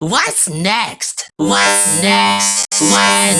What's next? What's next? What?